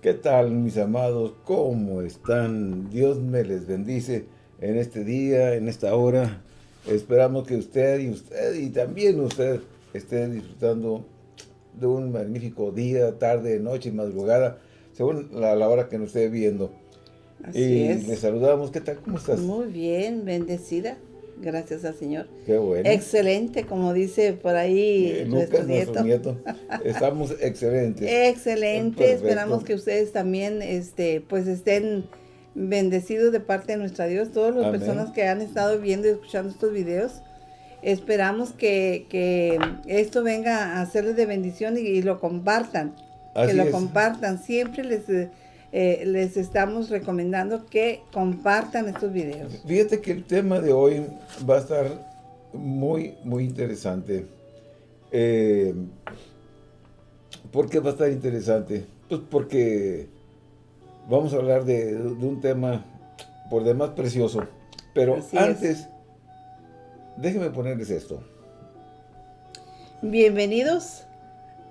¿Qué tal mis amados? ¿Cómo están? Dios me les bendice en este día, en esta hora. Esperamos que usted y usted y también usted estén disfrutando de un magnífico día, tarde, noche, madrugada, según la, hora que nos esté viendo. Así y es. le saludamos. ¿Qué tal? ¿Cómo estás? Muy bien, bendecida. Gracias al Señor. Qué bueno. Excelente, como dice por ahí Eh, nuestro nieto. nuestro nieto. Estamos excelentes. Excelente, Perfecto. esperamos que ustedes también este, pues estén bendecidos de parte de nuestra Dios, todas las Amén. personas que han estado viendo y escuchando estos videos. Esperamos que, que esto venga a serles de bendición y, y lo compartan. Así que lo es. compartan. Siempre les, eh, les estamos recomendando que compartan estos videos. Fíjate que el tema de hoy va a estar muy, muy interesante. Eh, ¿Por qué va a estar interesante? Pues porque vamos a hablar de, de un tema por demás precioso. Pero Así es. antes, déjenme ponerles esto. Bienvenidos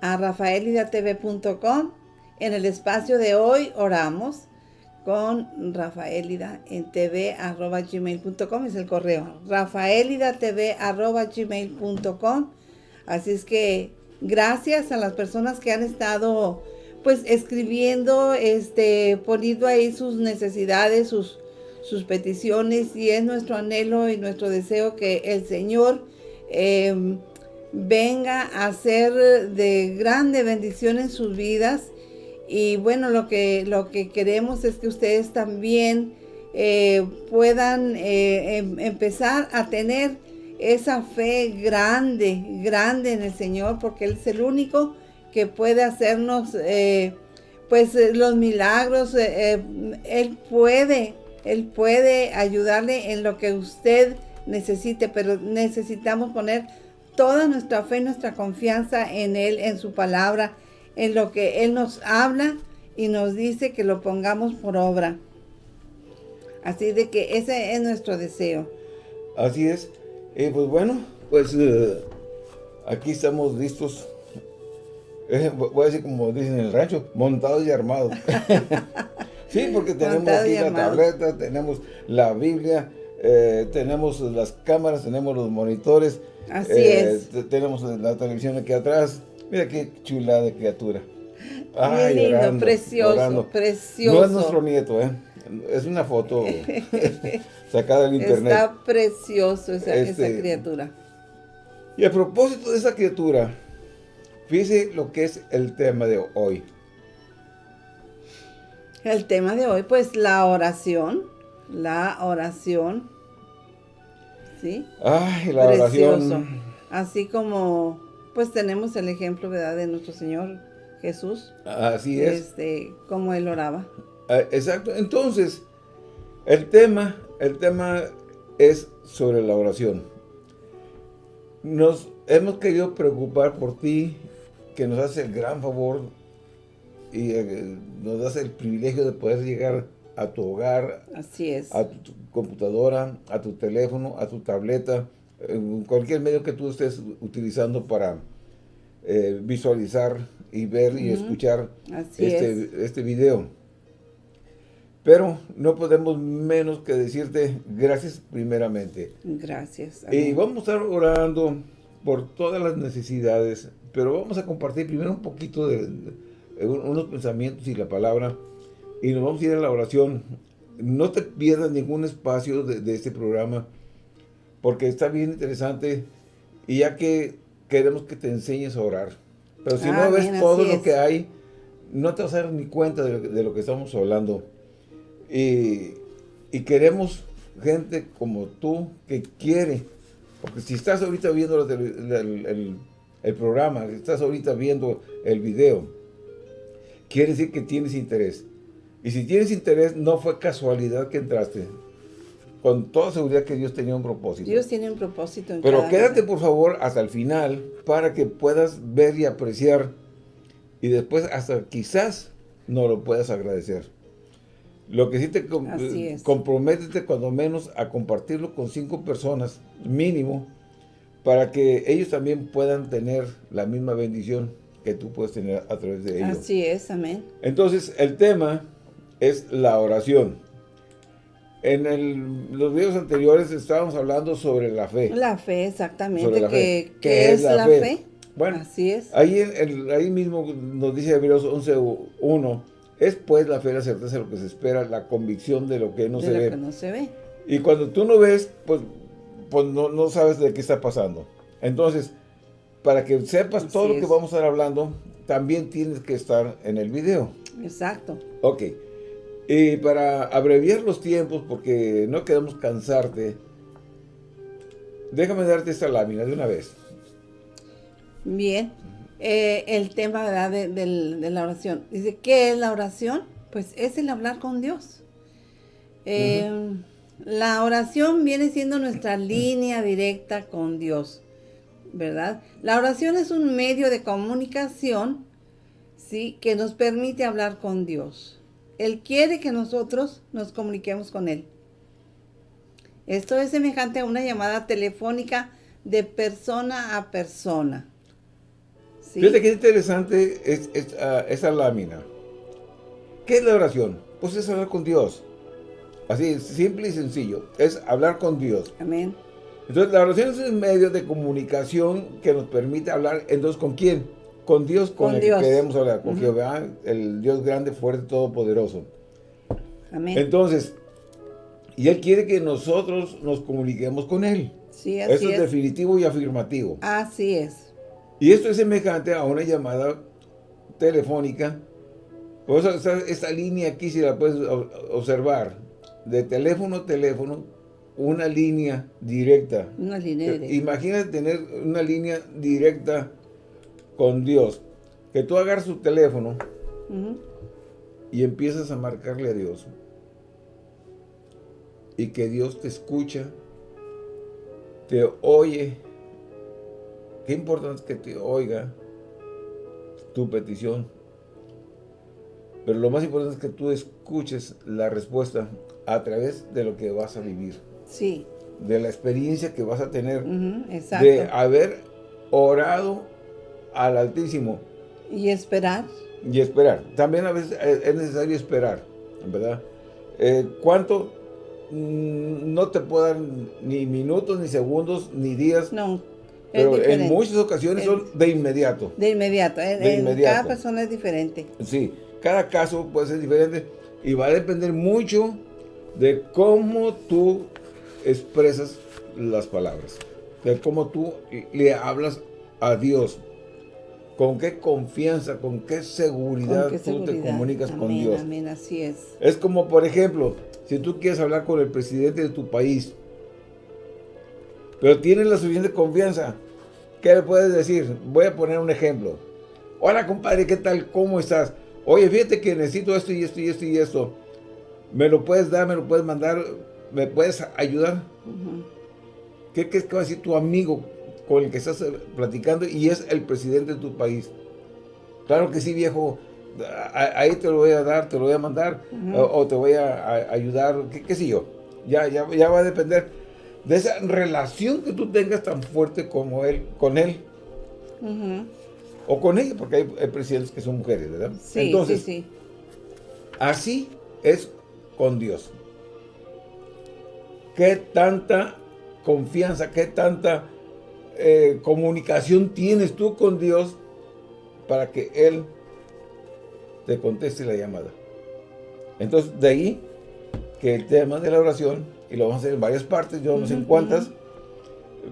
a rafaelidatv.com. En el espacio de hoy oramos con Rafaelida en tv.gmail.com es el correo. rafaelidatv.gmail.com Así es que gracias a las personas que han estado pues escribiendo, este, poniendo ahí sus necesidades, sus, sus peticiones y es nuestro anhelo y nuestro deseo que el Señor eh, venga a ser de grande bendición en sus vidas. Y bueno, lo que, lo que queremos es que ustedes también eh, puedan eh, em- empezar a tener esa fe grande, grande en el Señor, porque Él es el único que puede hacernos eh, pues los milagros. él puede, Él puede ayudarle en lo que usted necesite, pero necesitamos poner toda nuestra fe, nuestra confianza en Él, en su palabra, en lo que Él nos habla y nos dice que lo pongamos por obra. Así de que ese es nuestro deseo. Así es. Eh, pues bueno, pues eh, aquí estamos listos. Eh, voy a decir como dicen en el rancho, montados y armados. sí, porque tenemos aquí la tableta, tenemos la Biblia, eh, tenemos las cámaras, tenemos los monitores. Así es. te- Tenemos la televisión aquí atrás. Mira qué chula de criatura. Bien lindo, precioso, precioso. No es nuestro nieto, ¿eh? Es una foto sacada del internet. Está precioso esa, Este- esa criatura. Y a propósito de esa criatura, fíjese lo que es el tema de hoy. El tema de hoy, pues la oración. La oración. ¿Sí? Ay, la Precioso. oración. Así como, pues tenemos el ejemplo, ¿verdad? De nuestro Señor Jesús. Así es. Este, como Él oraba. Ah, Exacto. Entonces, el tema, el tema es sobre la oración. Nos hemos querido preocupar por ti, que nos hace el gran favor y eh, nos das el privilegio de poder llegar a tu hogar, Así es. a tu, tu computadora, a tu teléfono, a tu tableta, cualquier medio que tú estés utilizando para eh, visualizar y ver y escuchar es. este, este video. Pero no podemos menos que decirte gracias primeramente. Gracias. Y vamos a estar orando por todas las necesidades, pero vamos a compartir primero un poquito de, de unos pensamientos y la palabra, y nos vamos a ir a la oración. No te pierdas ningún espacio de, de este programa, porque está bien interesante, y ya que queremos que te enseñes a orar. Pero si Ah, no ves bien, todo lo es. que hay, no te vas a dar ni cuenta de lo, que- de lo que estamos hablando. Y, y queremos gente como tú que quiere, porque si estás ahorita viendo la tele- la- el, el- el programa, si estás ahorita viendo el video, quiere decir que tienes interés. Y si tienes interés, no fue casualidad que entraste. Con toda seguridad que Dios tenía un propósito. Dios tiene un propósito en Pero cada quédate por favor hasta el final para que puedas ver y apreciar y después hasta quizás no lo puedas agradecer. Lo que sí te es. comprométete cuando menos a compartirlo con cinco personas mínimo para que ellos también puedan tener la misma bendición que tú puedes tener a través de ellos. Así es, amén. Entonces, el tema es la oración. En los videos anteriores estábamos hablando sobre la fe. La fe, exactamente. ¿Qué, es, la, fe? Bueno, así es. Ahí, ahí mismo nos dice Hebreos 11.1, es pues la fe la certeza de lo que se espera, la convicción de lo que no, se, ve. no se ve. Y cuando tú no ves, pues, pues no, no sabes de qué está pasando. Entonces, para que sepas todo lo que vamos a estar hablando, también tienes que estar en el video. Exacto. Ok. Y para abreviar los tiempos, porque no queremos cansarte, déjame darte esta lámina de una vez. Bien. Eh, el tema De, de, la oración. Dice, ¿qué es la oración? Pues es el hablar con Dios. Eh, la oración viene siendo nuestra línea directa con Dios. ¿verdad? La oración es un medio de comunicación, ¿sí? Que nos permite hablar con Dios. Él quiere que nosotros nos comuniquemos con Él. Esto es semejante a una llamada telefónica de persona a persona. ¿sí? Fíjate qué interesante es, ah, esa lámina. ¿Qué es la oración? Pues es hablar con Dios. Así, simple y sencillo. Es hablar con Dios. Amén. Entonces, la oración es un medio de comunicación que nos permite hablar, entonces, ¿con quién? Con Dios, con, el que queremos hablar, con Jehová, el Dios grande, fuerte, todopoderoso. Amén. Entonces, y Él quiere que nosotros nos comuniquemos con Él. Sí, así Eso es, definitivo y afirmativo. Así es. Y esto es semejante a una llamada telefónica. Por eso esta, esta línea aquí, si la puedes observar, de teléfono a teléfono, una línea directa. Una línea directa. Imagínate tener una línea directa con Dios. Que tú agarras tu teléfono y empiezas a marcarle a Dios. Y que Dios te escucha, te oye. Qué importante es que te oiga tu petición. Pero lo más importante es que tú escuches la respuesta a través de lo que vas a vivir. Sí. De la experiencia que vas a tener. De haber orado al Altísimo. Y esperar. Y esperar. También a veces es necesario esperar, ¿verdad? Eh, ¿Cuánto? Mm, no te puedo dar ni minutos, ni segundos, ni días. No. Pero en muchas ocasiones son de inmediato. De inmediato. De inmediato. Cada persona es diferente. Sí, cada caso puede ser diferente y va a depender mucho de cómo tú expresas las palabras. De cómo tú le hablas a Dios. Con qué confianza, con qué seguridad tú te comunicas con Dios. Amén, así es. Es como, por ejemplo, si tú quieres hablar con el presidente de tu país, pero tienes la suficiente confianza, ¿qué le puedes decir? Voy a poner un ejemplo. Hola, compadre, ¿qué tal? ¿Cómo estás? Oye, fíjate que necesito esto y esto y esto y esto. ¿Me lo puedes dar? ¿Me lo puedes mandar? ¿me puedes ayudar? ¿Qué crees que va a decir tu amigo con el que estás eh, platicando y es el presidente de tu país? Claro que sí, viejo, ahí te lo voy a dar, te lo voy a mandar, o, te voy a, ayudar, qué, sé yo. Ya, ya, ya va a depender de esa relación que tú tengas tan fuerte como él, con él. O con ella, porque hay, presidentes que son mujeres, ¿verdad? Sí, Entonces, sí, sí. Así es con Dios qué tanta confianza, qué tanta eh, comunicación tienes tú con Dios para que Él te conteste la llamada. Entonces, de ahí que el tema de la oración, y lo vamos a hacer en varias partes, yo no sé en cuántas,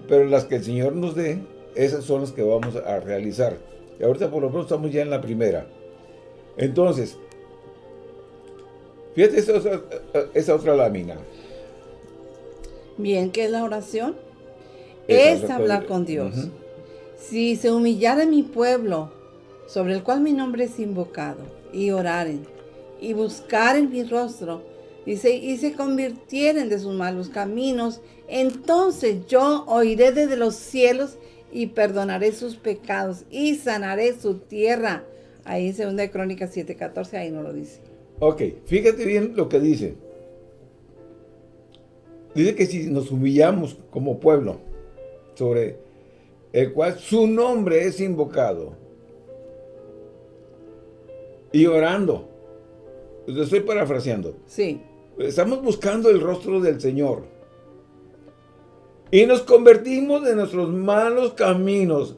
pero las que el Señor nos dé, esas son las que vamos a realizar. Y ahorita por lo menos estamos ya en la primera. Entonces, fíjate esa, esa otra lámina. Bien, ¿qué es la oración? Es, hablar con Dios. Si se humillara mi pueblo, sobre el cual mi nombre es invocado, y oraren, y buscaren mi rostro, dice, y se convirtieren de sus malos caminos, entonces yo oiré desde los cielos y perdonaré sus pecados y sanaré su tierra. Ahí en 2 Crónicas 7:14, ahí no lo dice. Ok, fíjate bien lo que dice. Dice que si nos humillamos como pueblo, sobre el cual su nombre es invocado, y orando. Estoy parafraseando. Sí. Estamos buscando el rostro del Señor. Y nos convertimos de nuestros malos caminos.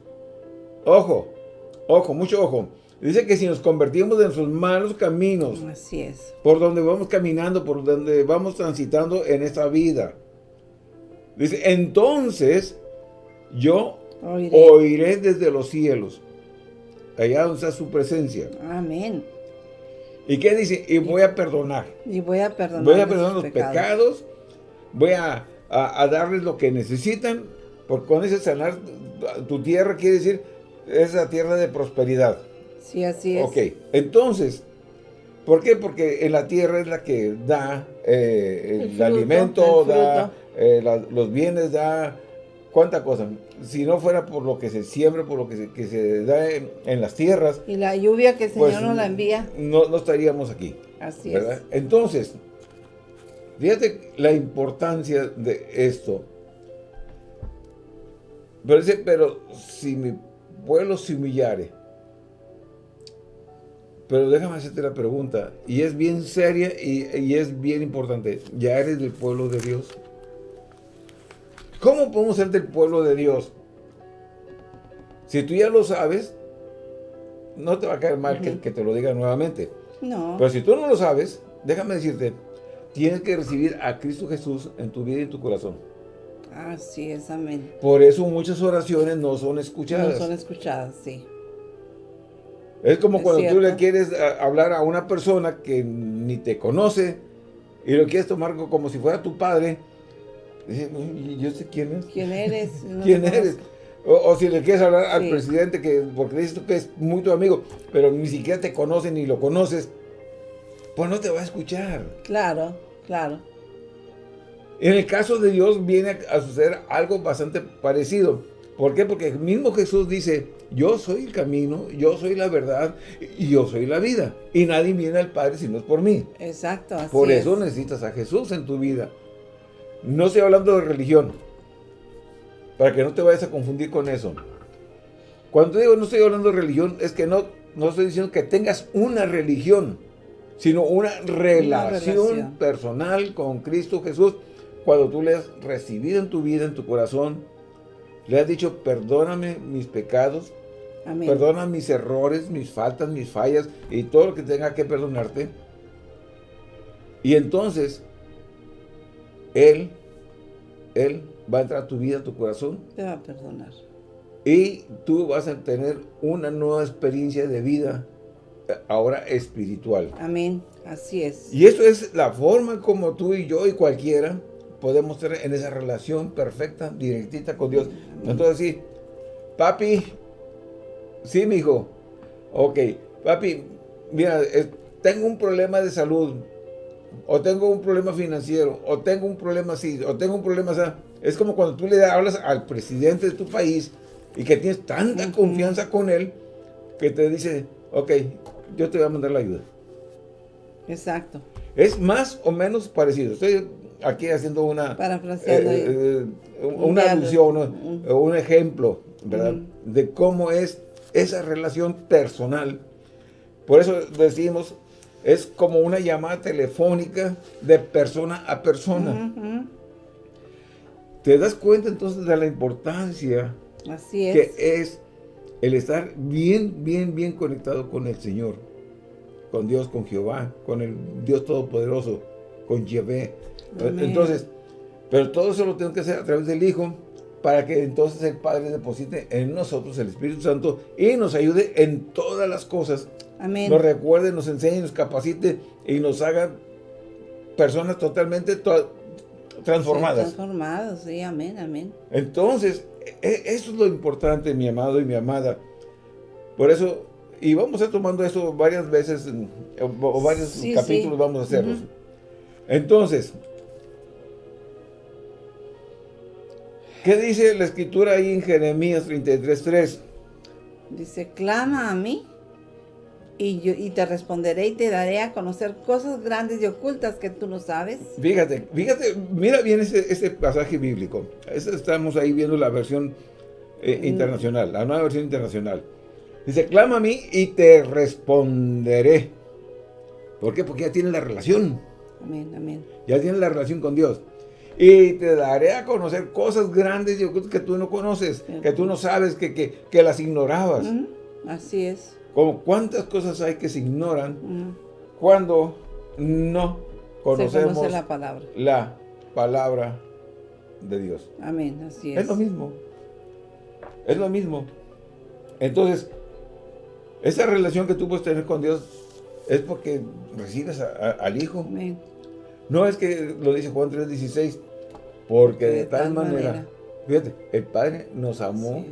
Ojo, ojo, mucho ojo. Dice que si nos convertimos de nuestros malos caminos. Así es. Por donde vamos caminando, por donde vamos transitando en esta vida. Dice, entonces yo oiré, desde los cielos. Allá donde está su presencia. Amén. ¿Y qué dice? Y voy a perdonar. Y voy a perdonar. Voy a perdonar los pecados. voy a, darles lo que necesitan. Porque cuando dice sanar tu tierra, quiere decir, es la tierra de prosperidad. Sí, así es. Ok, entonces, ¿por qué? Porque en la tierra es la que da eh, el, alimento, da eh, los bienes, da cuánta cosa. Si no fuera por lo que se siembra, por lo que se, da en, las tierras. Y la lluvia que el Señor pues, nos la envía. No, no estaríamos aquí. Así es. Entonces, fíjate la importancia de esto. Pero dice, pero si mi pueblo se humillare. Pero déjame hacerte la pregunta, y es bien seria y, y es bien importante. ¿Ya eres del pueblo de Dios? ¿Cómo podemos ser del pueblo de Dios? Si tú ya lo sabes, no te va a caer mal que, te lo diga nuevamente. No. Pero si tú no lo sabes, déjame decirte, tienes que recibir a Cristo Jesús en tu vida y en tu corazón. Así es, amén. Por eso muchas oraciones no son escuchadas. No son escuchadas, sí. Es como cuando tú le quieres hablar a una persona que ni te conoce y lo quieres tomar como si fuera tu padre yo sé quién es. ¿Quién eres? ¿Quién eres? O, si le quieres hablar al presidente, que porque dices tú que es muy tu amigo, pero ni siquiera te conoce ni lo conoces, pues no te va a escuchar. Claro, claro. En el caso de Dios viene a suceder algo bastante parecido. ¿Por qué? Porque el mismo Jesús dice, yo soy el camino, yo soy la verdad y yo soy la vida. Y nadie viene al Padre si no es por mí. Exacto, así Por eso necesitas a Jesús en tu vida. No estoy hablando de religión. Para que no te vayas a confundir con eso. Cuando digo no estoy hablando de religión, es que no, no estoy diciendo que tengas una religión, sino una relación, personal con Cristo Jesús. Cuando tú le has recibido en tu vida, en tu corazón, le has dicho, perdóname mis pecados, perdona mis errores, mis faltas, mis fallas y todo lo que tenga que perdonarte. Y entonces él, Él va a entrar a tu vida, a tu corazón. Te va a perdonar. Y tú vas a tener una nueva experiencia de vida, eh, ahora espiritual. Amén, así es. Y eso es la forma como tú y yo y cualquiera podemos tener en esa relación perfecta, directita con Dios. Entonces sí, papi, sí, mi hijo, ok, papi, mira, tengo un problema de salud, o tengo un problema financiero, o tengo un problema así, o tengo un problema así. Es como cuando tú le hablas al presidente de tu país y que tienes tanta confianza con él que te dice, ok, yo te voy a mandar la ayuda. Exacto. Es más o menos parecido. Estoy aquí haciendo una... Eh, eh, una alusión, un, un ejemplo, ¿verdad? De cómo es esa relación personal. Por eso decimos es como una llamada telefónica de persona a persona. ¿Te das cuenta entonces de la importancia que es el estar bien, bien, bien conectado con el Señor? Con Dios, con Jehová, con el Dios Todopoderoso, con Yahvé. Entonces, pero todo eso lo tengo que hacer a través del Hijo, para que entonces el Padre deposite en nosotros el Espíritu Santo y nos ayude en todas las cosas nos recuerde, nos enseñe, nos capacite y nos haga personas totalmente transformadas. Sí, transformados, sí, amén, amén. Entonces, e, eso es lo importante, mi amado y mi amada. Por eso, y vamos a ir tomando eso varias veces, o varios capítulos vamos a hacerlos. Entonces, ¿qué dice la escritura ahí en Jeremías 33.3? Dice, clama a mí y, yo, y te responderé y te daré a conocer cosas grandes y ocultas que tú no sabes. Fíjate, fíjate, mira bien ese, pasaje bíblico. Estamos ahí viendo la versión eh, mm. internacional, la nueva versión internacional. Dice, clama a mí y te responderé. ¿Por qué? Porque ya tienes la relación. Amén, amén. Ya tienes la relación con Dios. Y te daré a conocer cosas grandes que tú no conoces, que tú no sabes, que, que, las ignorabas. Así es. Como cuántas cosas hay que se ignoran cuando no conocemos la palabra. la palabra de Dios. Amén, así es. Es lo mismo. Es lo mismo. Entonces, esa relación que tú puedes tener con Dios es porque recibes al Hijo. Amén. No es que lo dice Juan 3.16, porque de, tal, manera, fíjate, el Padre nos amó.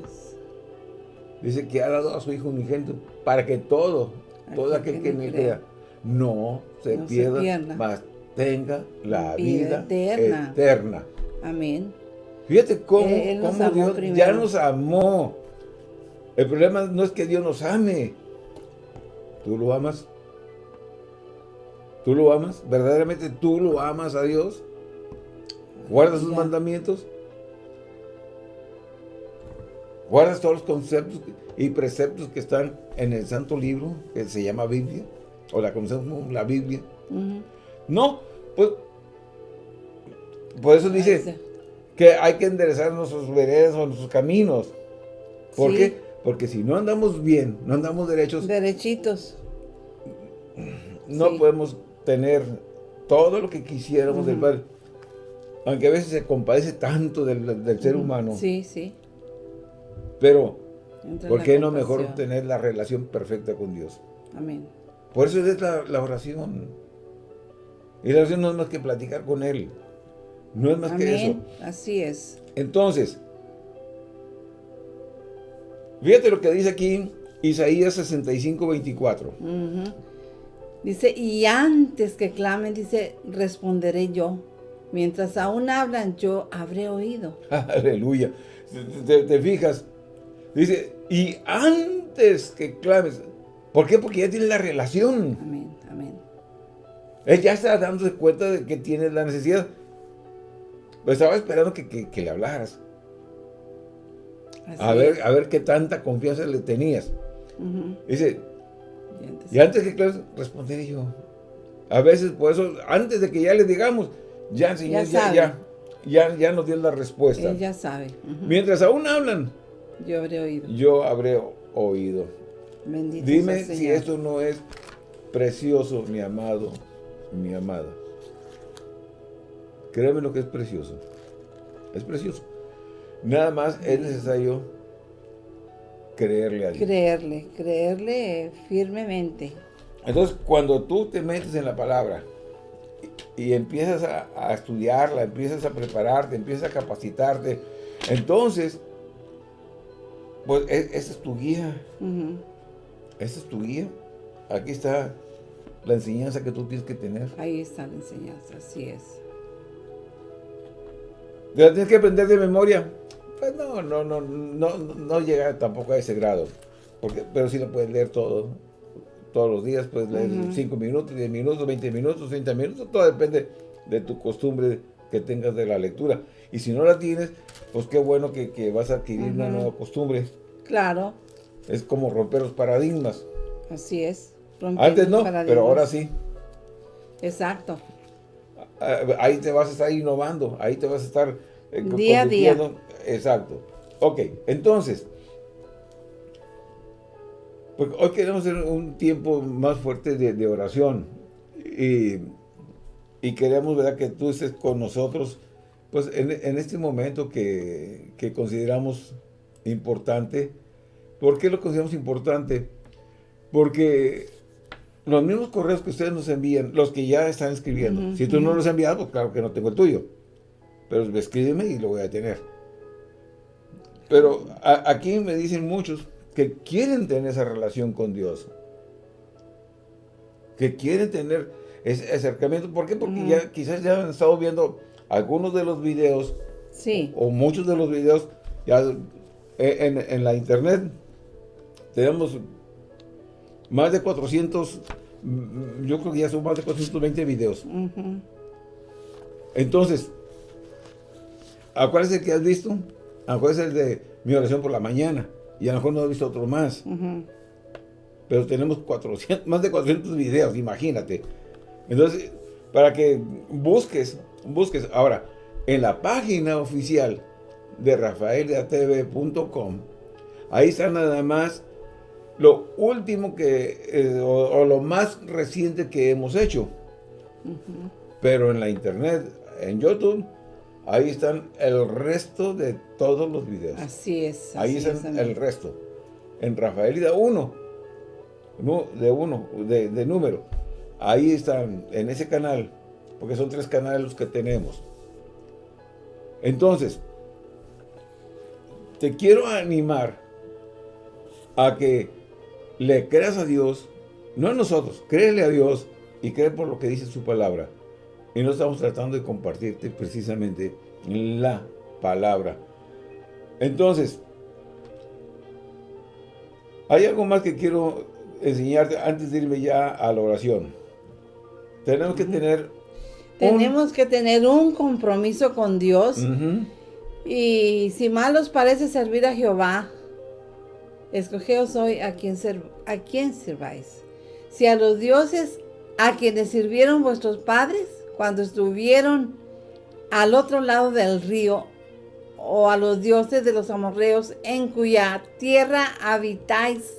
Dice que ha dado a su Hijo unigénito para que todo, todo aquel que, me crea, no, se, pierda, mas tenga la vida, eterna. Amén. Fíjate cómo, Dios ya nos amó. El problema no es que Dios nos ame. ¿Tú lo amas? ¿Tú lo amas? ¿Verdaderamente tú lo amas a Dios? ¿Guardas sus mandamientos? ¿Guardas todos los conceptos y preceptos que están en el santo libro que se llama Biblia? ¿O la conocemos como la Biblia? No, pues por eso dice que hay que enderezar nuestros veredas o nuestros caminos. ¿Por qué? Porque si no andamos bien, no andamos derechos. Derechitos. No podemos tener todo lo que quisiéramos del Padre. Aunque a veces se compadece tanto del, ser humano. Sí, sí. Pero, ¿por qué no mejor tener la relación perfecta con Dios? Amén. Por eso es la, oración. Y la oración no es más que platicar con Él. No es más que eso. Así es. Entonces, fíjate lo que dice aquí Isaías 65, 24. Dice, y antes que clamen, dice, responderé yo. Mientras aún hablan, yo habré oído. Aleluya. Te, fijas. Dice, y antes que clames. ¿Por qué? Porque ya tiene la relación. Amén, amén. Él ya está dándose cuenta de que tiene la necesidad. Pues estaba esperando que, le hablaras. a ver, a ver qué tanta confianza le tenías. Dice, y antes, que clames, responderé yo. A veces, por eso, antes de que ya le digamos, ya, Señor, ya, ya, ya, ya, nos dio la respuesta. Él ya sabe. Mientras aún hablan, yo habré oído. Yo habré oído. Bendito Dime si esto no es precioso, mi amado, mi amada. Créeme lo que es precioso. Es precioso. Nada más es necesario creerle a Dios. Creerle, creerle firmemente. Entonces, cuando tú te metes en la palabra y, empiezas a, estudiarla, empiezas a prepararte, empiezas a capacitarte, entonces, pues e, esa es tu guía. Esa es tu guía. Aquí está la enseñanza que tú tienes que tener. Ahí está la enseñanza, así es. ¿La tienes que aprender de memoria? Pues no, no, no, no, no llega tampoco a ese grado. Porque, pero sí lo puedes leer todo. Todos los días puedes leer 5 minutos, 10 minutos, 20 minutos, 30 minutos. Todo depende de tu costumbre que tengas de la lectura. Y si no la tienes, pues qué bueno que, vas a adquirir una nueva costumbre. Claro. Es como romper los paradigmas. Así es. Antes no, pero ahora sí. Exacto. Ah, ahí te vas a estar innovando, ahí te vas a estar eh, día a día. Exacto. Ok, entonces, pues hoy queremos hacer un tiempo más fuerte de, oración y, queremos ¿verdad? que tú estés con nosotros pues en, este momento que, que, consideramos importante. ¿Por qué lo consideramos importante? Porque los mismos correos que ustedes nos envían, los que ya están escribiendo, si tú no los has enviado, pues claro que no tengo el tuyo. Pero escríbeme y lo voy a tener. Pero aquí me dicen muchos que quieren tener esa relación con Dios. Que quieren tener ese acercamiento. ¿Por qué? Porque ya quizás ya han estado viendo algunos de los videos. Sí. O muchos de los videos ya en, en la internet. Tenemos más de 400, yo creo que ya son más de 420 videos. Entonces, ¿a cuál es el que has visto? ¿A cuál es el de mi oración por la mañana? Y a lo mejor no he visto otro más. pero tenemos 400, más de 400 videos, imagínate. Entonces, para que busques, busques. Ahora, en la página oficial de rafaeliatv.com, ahí está nada más lo último que, eh, o, lo más reciente que hemos hecho. Pero en la internet, en YouTube, ahí están el resto de todos los videos. Así es. ahí están el resto. En Rafaelida 1, de uno, de, de número. Ahí están, en ese canal, porque son tres canales los que tenemos. Entonces, te quiero animar a que le creas a Dios, no a nosotros, créele a Dios y cree por lo que dice su palabra. Y no estamos tratando de compartirte precisamente la palabra. Entonces, hay algo más que quiero enseñarte antes de irme ya a la oración. Tenemos que tener... Tenemos que tener un compromiso con Dios. Y si mal os parece servir a Jehová, escogeos hoy a quien, a quien sirváis. Si a los dioses a quienes sirvieron vuestros padres cuando estuvieron al otro lado del río, o a los dioses de los amorreos en cuya tierra habitáis,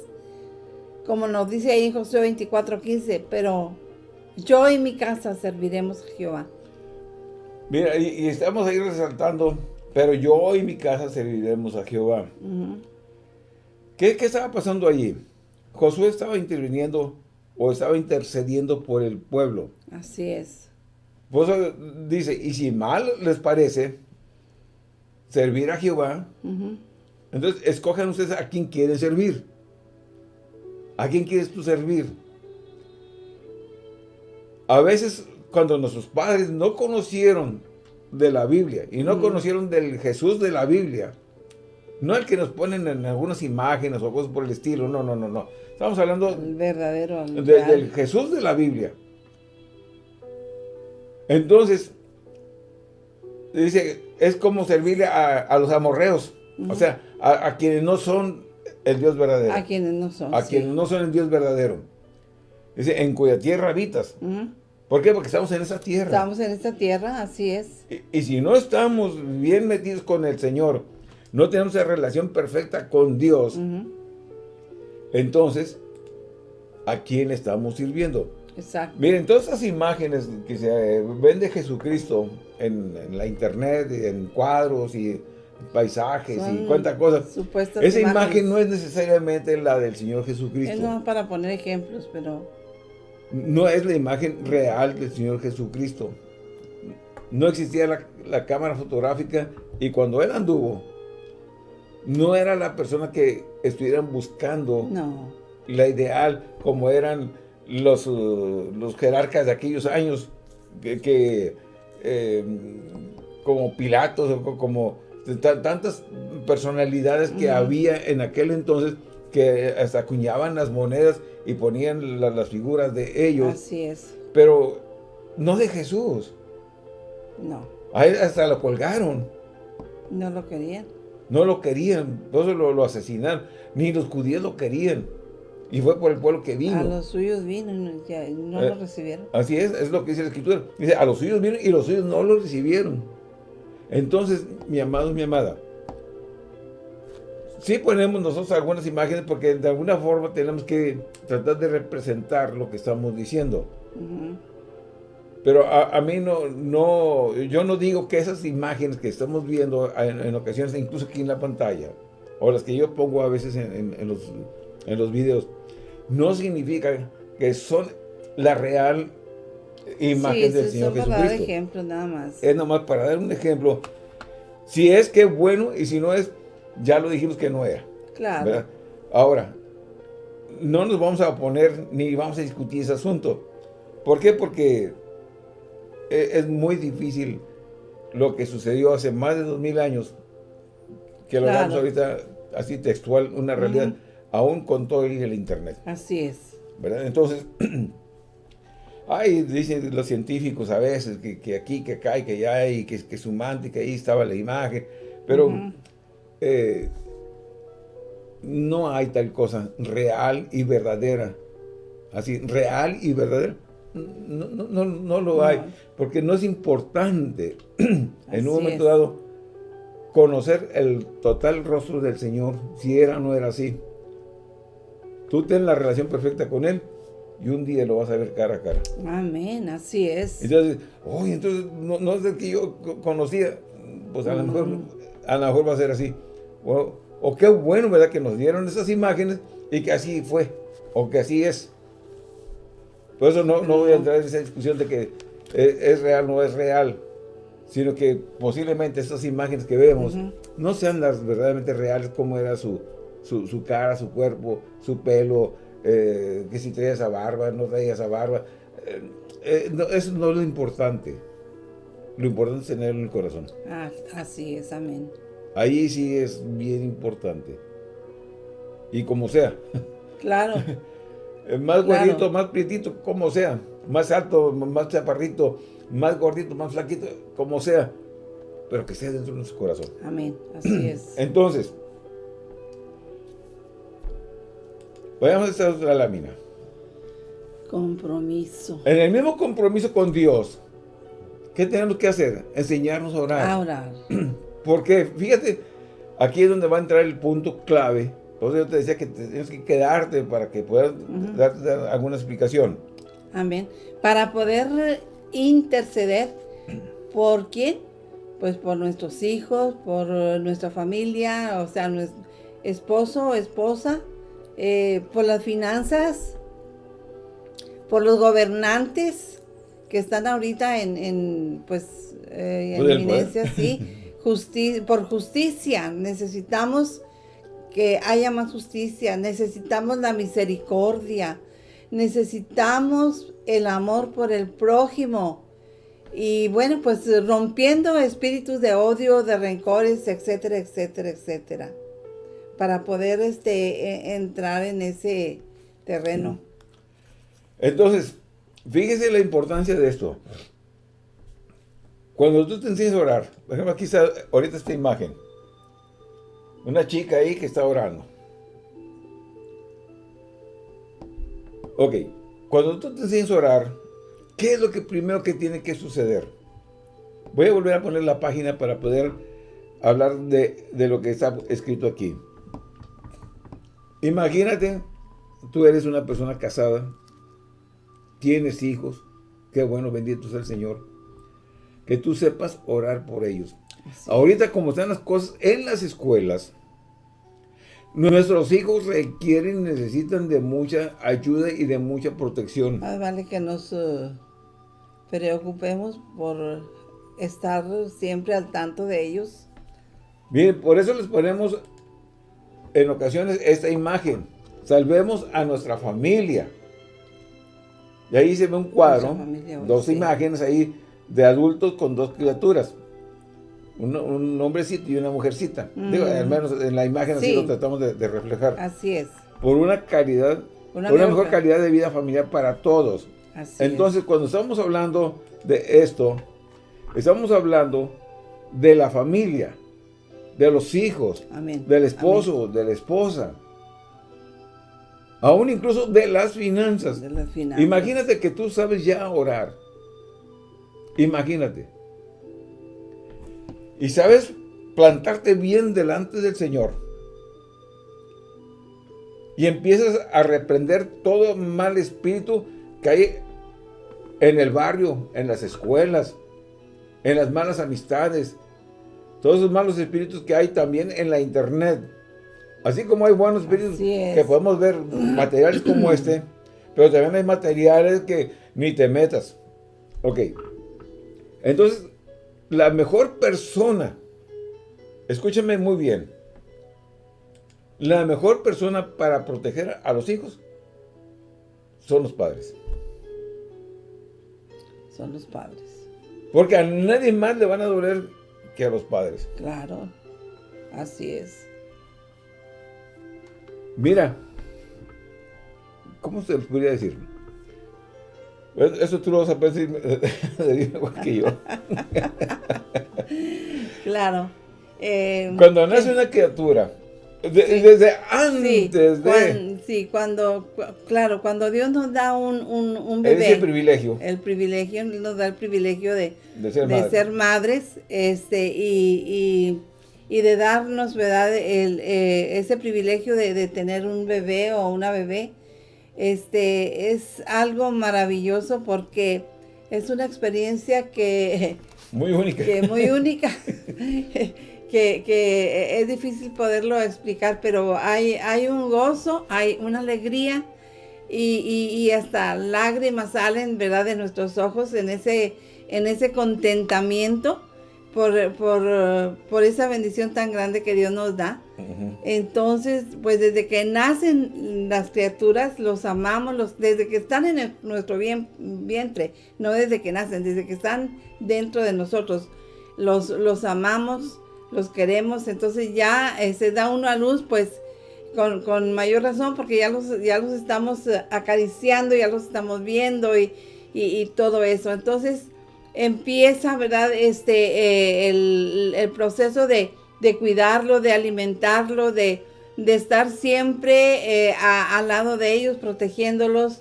como nos dice ahí en Josué 24:15, pero yo y mi casa serviremos a Jehová. Mira, y, estamos ahí resaltando, pero yo y mi casa serviremos a Jehová. ¿Qué, ¿Qué estaba pasando allí? Josué estaba interviniendo o estaba intercediendo por el pueblo. Así es. Pues dice, y si mal les parece servir a Jehová, entonces escojan ustedes a quién quieren servir. ¿A quién quieres tú servir? A veces cuando nuestros padres no conocieron de la Biblia y no conocieron del Jesús de la Biblia, no el que nos ponen en algunas imágenes o cosas por el estilo, no, no, no, no. Estamos hablando el verdadero, del Jesús de la Biblia. Entonces, dice, es como servirle a, los amorreos, o sea, a, quienes no son el Dios verdadero. A quienes no son, A quienes no son el Dios verdadero. Dice, en cuya tierra habitas. ¿Por qué? Porque estamos en esa tierra. Estamos en esta tierra, así es. Y, si no estamos bien metidos con el Señor, no tenemos esa relación perfecta con Dios, entonces, ¿a quién estamos sirviendo? Exacto. Miren, todas esas imágenes que se ven de Jesucristo en, la internet, en cuadros y paisajes y cuántas cosas. Esa imagen no es necesariamente la del Señor Jesucristo. Es no para poner ejemplos, pero no es la imagen real del Señor Jesucristo. No existía la, cámara fotográfica y cuando Él anduvo, no era la persona que estuvieran buscando la ideal como eran los, uh, los jerarcas de aquellos años que, eh, como Pilatos o como tantas personalidades que había en aquel entonces que hasta acuñaban las monedas y ponían las figuras de ellos. Así es. Pero no de Jesús. No. A él hasta lo colgaron. No lo querían. No lo querían, entonces lo, lo asesinaron. Ni los judíos lo querían. Y fue por el pueblo que vino. A los suyos vino y no lo eh, recibieron. Así es, es lo que dice la Escritura. Dice, a los suyos vino y los suyos no lo recibieron. Entonces, mi amado, mi amada, sí ponemos nosotros algunas imágenes porque de alguna forma tenemos que tratar de representar lo que estamos diciendo. Pero a, mí no, no, yo no digo que esas imágenes que estamos viendo en, ocasiones, incluso aquí en la pantalla, o las que yo pongo a veces en, los, en los videos, no significa que son la real imagen del Señor Jesucristo. para dar ejemplo nada más. Es nomás para dar un ejemplo. Si es que bueno y si no es, ya lo dijimos que no era. Claro. Ahora, no nos vamos a poner ni vamos a discutir ese asunto. ¿Por qué? Porque e, es muy difícil lo que sucedió hace más de dos mil años, que lo damos ahorita así textual, una realidad, aún con todo el internet. Así es. ¿Verdad? Entonces, ay, dicen los científicos a veces que, aquí, que acá y que allá, y que, que su que ahí estaba la imagen, pero eh, no hay tal cosa real y verdadera. Así, real y verdadera. No, no, no, no lo hay, porque no es importante en un momento dado conocer el total rostro del Señor, si era o no era así. Tú ten la relación perfecta con Él y un día lo vas a ver cara a cara. Amén, así es. Entonces, oye, entonces no, es el que yo conocía, pues a lo mejor, a lo mejor va a ser así. O, qué bueno, ¿verdad? Que nos dieron esas imágenes y que así fue, o que así es. Por eso no, no voy a entrar en esa discusión de que eh, es, real o no es real, sino que posiblemente esas imágenes que vemos no sean las verdaderamente reales como era su, su, cara, su cuerpo, su pelo, eh, que si traía esa barba, no traía esa barba. Eh, eso no es lo importante. Lo importante es tenerlo en el corazón. Ah, así es, amén. Ahí sí es bien importante. Y como sea. Claro. más gordito, más prietito, como sea. Más alto, más chaparrito, más gordito, más flaquito, como sea. Pero que sea dentro de nuestro corazón. Amén. Así es. Entonces, vayamos a esta otra lámina. Compromiso. En el mismo compromiso con Dios, ¿qué tenemos que hacer? Enseñarnos a orar. A orar. Porque, fíjate, aquí es donde va a entrar el punto clave. Por eso yo te decía que tienes que quedarte para que puedas darte alguna explicación. Amén. Para poder interceder, ¿por quién? Pues por nuestros hijos, por nuestra familia, o sea, nuestro esposo o esposa, eh, por las finanzas, por los gobernantes que están ahorita en, pues, eh, en eminencia, sí. por justicia, necesitamos que haya más justicia, necesitamos la misericordia, necesitamos el amor por el prójimo. Y bueno, pues rompiendo espíritus de odio, de rencores, etcétera, etcétera, etcétera. Para poder este, e, entrar en ese terreno. Entonces, fíjese la importancia de esto. Cuando tú te enseñas a orar, por ejemplo, aquí está ahorita esta imagen. Una chica ahí que está orando. Ok, cuando tú te enseñas a orar, ¿qué es lo que primero que tiene que suceder? Voy a volver a poner la página para poder hablar de, de lo que está escrito aquí. Imagínate, tú eres una persona casada, tienes hijos, qué bueno, bendito sea el Señor que tú sepas orar por ellos. Ahorita como están las cosas en las escuelas, nuestros hijos requieren, necesitan de mucha ayuda y de mucha protección. Más vale que nos eh, preocupemos por estar siempre al tanto de ellos. Bien, por eso les ponemos en ocasiones esta imagen. Salvemos a nuestra familia. Y ahí se ve un cuadro, dos imágenes ahí de adultos con dos criaturas. Un, hombrecito y una mujercita. Digo, al menos en la imagen así lo tratamos de, reflejar. Así es. Por una calidad, una, mejor calidad de vida familiar para todos. Entonces, cuando estamos hablando de esto, estamos hablando de la familia, de los hijos, del esposo, de la esposa. Aún incluso de las finanzas. De las finanzas. Imagínate que tú sabes ya orar. Imagínate. Y sabes plantarte bien delante del Señor. Y empiezas a reprender todo mal espíritu que hay en el barrio, en las escuelas, en las malas amistades, todos esos malos espíritus que hay también en la internet. Así como hay buenos espíritus que podemos ver materiales como este, pero también hay materiales que ni te metas. Ok. Entonces, la mejor persona, escúchame muy bien, la mejor persona para proteger a los hijos son los padres. Son los padres. Porque a nadie más le van a doler que a los padres. Claro, así es. Mira, ¿cómo se les podría decir? Eso tú lo vas a pensar igual que yo. claro. Eh, Cuando nace una criatura, Desde antes de... sí, cuando, claro, cuando Dios nos da un, un, bebé. el privilegio. El privilegio, nos da el privilegio de, ser, madres, este, y, de darnos, ¿verdad? El, eh, ese privilegio de, tener un bebé o una bebé, este, es algo maravilloso porque es una experiencia que... Muy única. Que muy única. que, es difícil poderlo explicar, pero hay, hay un gozo, hay una alegría y, hasta lágrimas salen, ¿verdad?, de nuestros ojos en ese, en ese contentamiento por, por, esa bendición tan grande que Dios nos da. Entonces, pues desde que nacen las criaturas, los amamos, los, desde que están en nuestro vientre, no desde que nacen, desde que están dentro de nosotros, los, los amamos, los queremos, entonces ya eh, se da uno a luz, pues con, mayor razón, porque ya los, ya los estamos eh, acariciando, ya los estamos viendo y, todo eso. Entonces empieza, ¿verdad? Este, eh, el, proceso de, cuidarlo, de alimentarlo, de, estar siempre al lado de ellos, protegiéndolos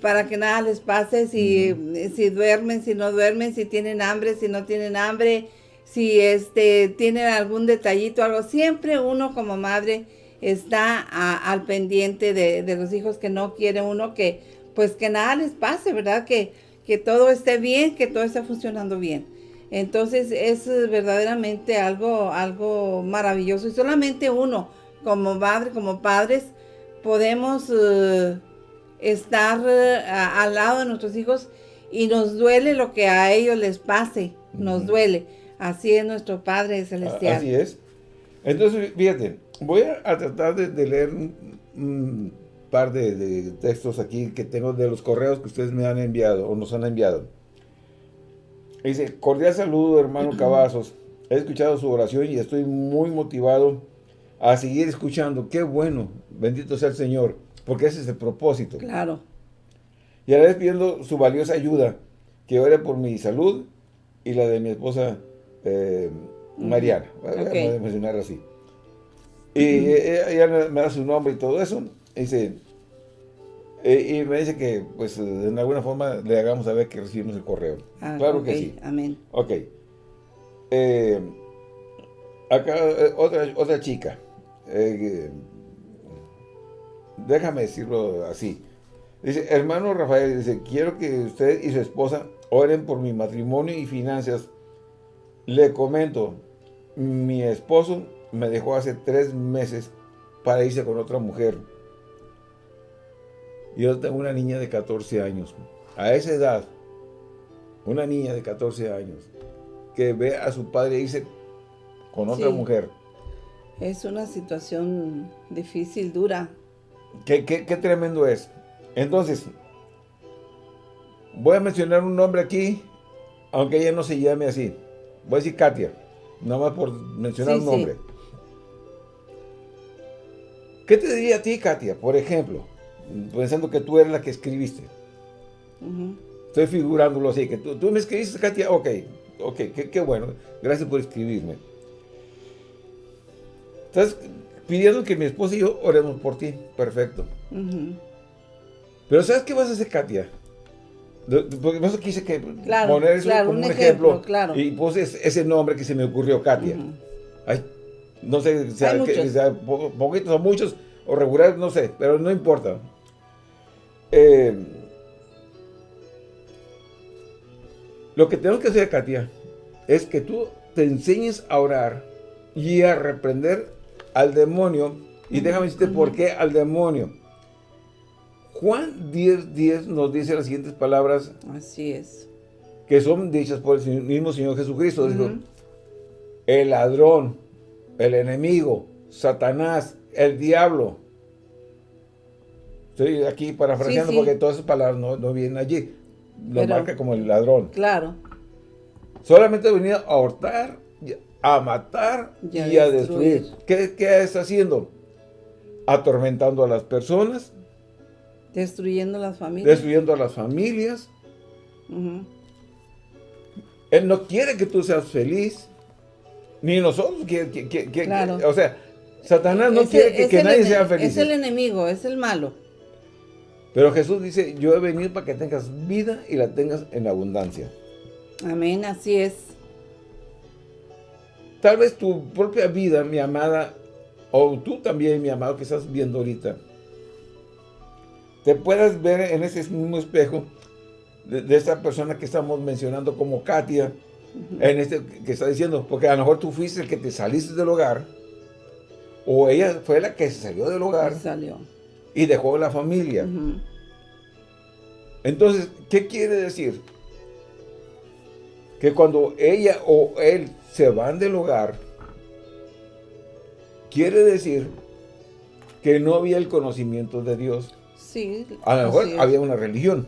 para que nada les pase, si, si duermen, si no duermen, si tienen hambre, si no tienen hambre, si este, tienen algún detallito, algo, siempre uno como madre está al pendiente de, los hijos que no quiere uno que, pues que nada les pase, ¿verdad? Que, que todo esté bien, que todo esté funcionando bien. Entonces es verdaderamente algo, algo maravilloso y solamente uno como madre, como padres, podemos eh, estar eh, al lado de nuestros hijos y nos duele lo que a ellos les pase, nos duele Así es nuestro Padre Celestial. Así es. Entonces, fíjate, voy a, tratar de, leer par de, textos aquí que tengo de los correos que ustedes me han enviado o nos han enviado. Dice, cordial saludo hermano Cavazos. He escuchado su oración y estoy muy motivado a seguir escuchando. Qué bueno, bendito sea el Señor, porque ese es el propósito. Claro. Y ahora les pidiendo su valiosa ayuda, que ore por mi salud y la de mi esposa eh, Mariana, voy a mencionar así. Y ella me da su nombre y todo eso, y dice, eh, y me dice que, pues, de alguna forma le hagamos saber que recibimos el correo. Ah, claro que sí. Amén. Ok. Eh, acá, otra, otra chica. déjame decirlo así. Dice, hermano Rafael, dice, quiero que usted y su esposa oren por mi matrimonio y finanzas le comento, mi esposo me dejó hace tres meses para irse con otra mujer. Yo tengo una niña de 14 años. A esa edad, una niña de 14 años, que ve a su padre irse con otra mujer. Es una situación difícil, dura. Qué, qué, qué tremendo es. Entonces, voy a mencionar un nombre aquí, aunque ella no se llame así voy a decir Katia, nada más por mencionar un nombre. ¿Qué te diría a ti, Katia, por ejemplo? Pensando que tú eres la que escribiste. Estoy figurándolo así, que tú, me escribiste, Katia, ok, ok, qué, bueno, gracias por escribirme. Estás pidiendo que mi esposa y yo oremos por ti, perfecto. Pero ¿sabes qué vas a hacer, Katia? Porque no quise que poner eso como un, ejemplo, y puse ese nombre que se me ocurrió, Katia. no sé, sea, que, sea poquitos o muchos, o regulares, no sé, pero no importa. Eh, lo que tenemos que hacer, Katia, es que tú te enseñes a orar y a reprender al demonio. Y déjame decirte por qué al demonio. Juan 10, 10 nos dice las siguientes palabras. Así es. Que son dichas por el mismo Señor Jesucristo. el ladrón, el enemigo, Satanás, el diablo. Estoy aquí parafraseando porque todas esas palabras no, vienen allí. Lo marca como el ladrón. Claro. Solamente venía a hurtar, a matar y, a, destruir. ¿Qué, ¿Qué está haciendo? Atormentando a las personas Destruyendo las familias. Destruyendo a las familias. Él no quiere que tú seas feliz. Ni nosotros. Que, que, que, o sea, Satanás no quiere que, nadie sea feliz. Es el enemigo, es el malo. Pero Jesús dice, yo he venido para que tengas vida y la tengas en abundancia. Amén, así es. Tal vez tu propia vida, mi amada, o tú también, mi amado, que estás viendo ahorita, te puedas ver en ese mismo espejo de, esta persona que estamos mencionando como Katia, en este que está diciendo, porque a lo mejor tú fuiste el que te saliste del hogar, o ella fue la que salió del hogar salió. Y dejó la familia. Entonces, ¿qué quiere decir? Que cuando ella o él se van del hogar, quiere decir que no había el conocimiento de Dios. Sí. A lo mejor había una religión,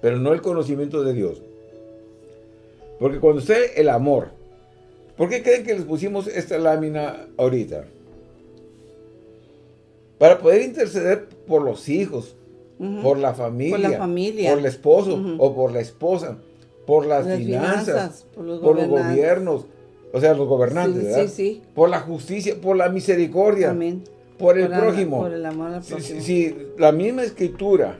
pero no el conocimiento de Dios. Porque cuando usted el amor, ¿por qué creen que les pusimos esta lámina ahorita? Para poder interceder por los hijos, por la familia, por, la familia. por el esposo o por la esposa, por las, finanzas, por, los, gobiernos, o sea, los gobernantes, sí, ¿verdad? Sí, sí. Por la justicia, por la misericordia, Amén. por el prójimo. por el amor al prójimo. Sí, la misma escritura,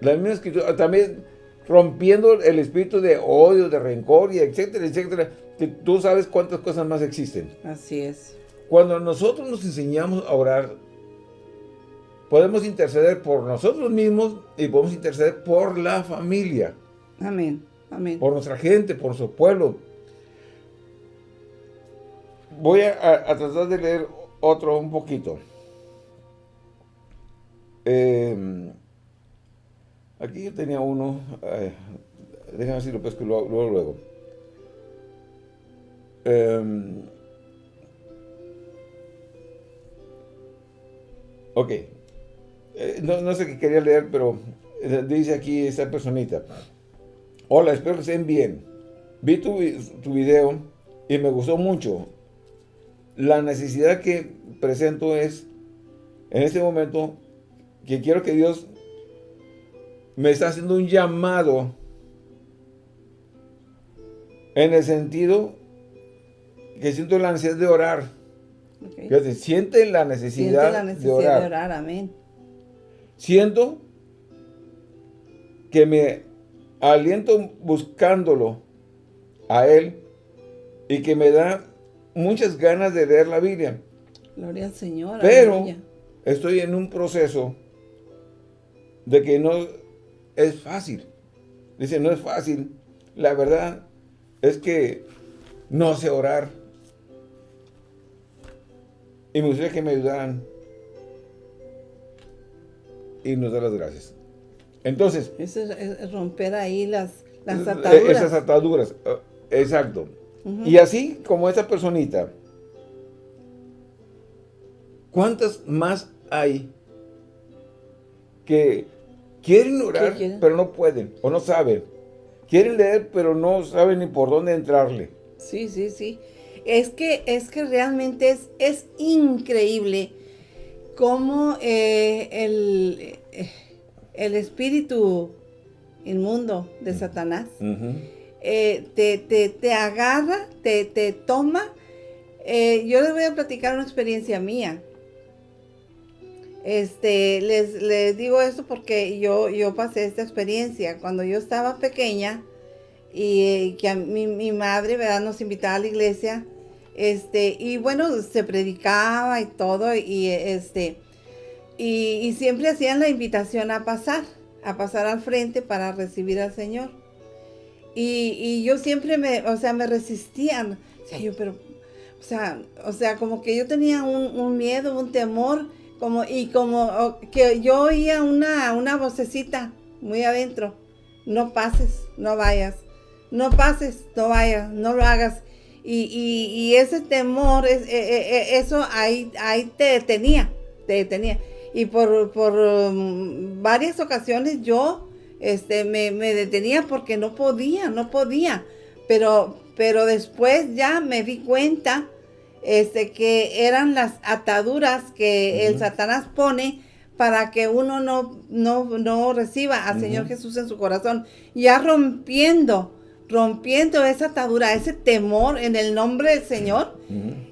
la misma escritura, también rompiendo el espíritu de odio, de rencor, y etcétera, etcétera, que tú sabes cuántas cosas más existen. Así es. Cuando nosotros nos enseñamos a orar, podemos interceder por nosotros mismos y podemos interceder por la familia. Amén, amén. Por nuestra gente, por su pueblo. Voy a, tratar de leer otro un poquito. Em, aquí yo tenía uno. déjame ver si lo pesco luego. luego, luego. Em, ok. Eh, no, sé qué quería leer, pero eh, dice aquí esta personita. Hola, espero que estén bien. Vi tu, tu video y me gustó mucho. La necesidad que presento es, en este momento, que quiero que Dios me está haciendo un llamado en el sentido que siento la necesidad de orar. Okay. Siente la necesidad, la necesidad de orar. De orar. Amén. Siento que me aliento buscándolo a Él y que me da muchas ganas de leer la Biblia. Gloria al Señor. Pero estoy en un proceso de que no es fácil. Dice, no es fácil. La verdad es que no sé orar. Y me gustaría que me ayudaran y nos da las gracias. Entonces... Eso es, romper ahí las, las ataduras. Esas ataduras, eh, exacto. Y así como esa personita, ¿cuántas más hay que quieren orar, pero no pueden, o no saben? Quieren leer, pero no saben ni por dónde entrarle. Sí, sí, sí. Es que, es que realmente es, es increíble cómo eh, el, eh, el, espíritu inmundo de Satanás eh, te, agarra, te, te toma. yo les voy a platicar una experiencia mía. Este, les, les digo esto porque yo, yo pasé esta experiencia. Cuando yo estaba pequeña y que a mi, mi madre ¿verdad? nos invitaba a la iglesia, este, y bueno, se predicaba y todo, y este, y, siempre hacían la invitación a pasar, a pasar al frente para recibir al Señor. Y, yo siempre me, o sea, me resistían. O sea, yo, pero, o sea, o sea, como que yo tenía un, miedo, un temor, como, y como que yo oía una, una vocecita muy adentro. No pases, no vayas. No pases, no vayas, no lo hagas. Y, ese temor, es, e, e, e, eso ahí, ahí te detenía, te detenía. Y por, por um, varias ocasiones yo este, me, detenía porque no podía, no podía. Pero, pero después ya me di cuenta este, que eran las ataduras que el Satanás pone para que uno no, no, reciba al Señor Jesús en su corazón. Ya rompiendo rompiendo esa atadura, ese temor en el nombre del Señor,